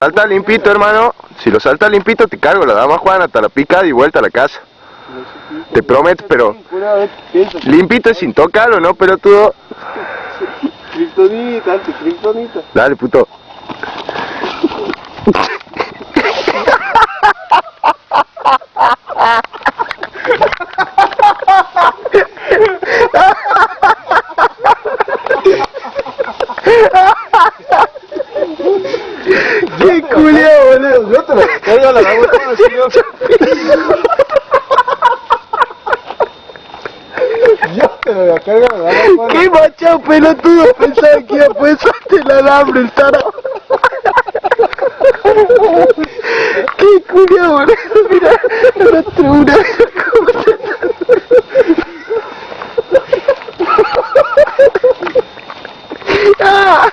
Salta limpito, hermano. Si lo salta limpito, te cargo la dama Juan hasta la picada y vuelta a la casa. Te prometo, pero limpito sin tocarlo, ¿no? Pero tú... Kryptonita, anti kriptonita. Dale, puto. Yo, yo te lo pego la hago con el señor. Yo te lo cargo a la hago ¡Qué machado pelotudo! Pensaba que iba a pensarte pues, el alambre, el tarado. ¡Qué culiao, boludo! Mira, la tribuna. ¡Ah!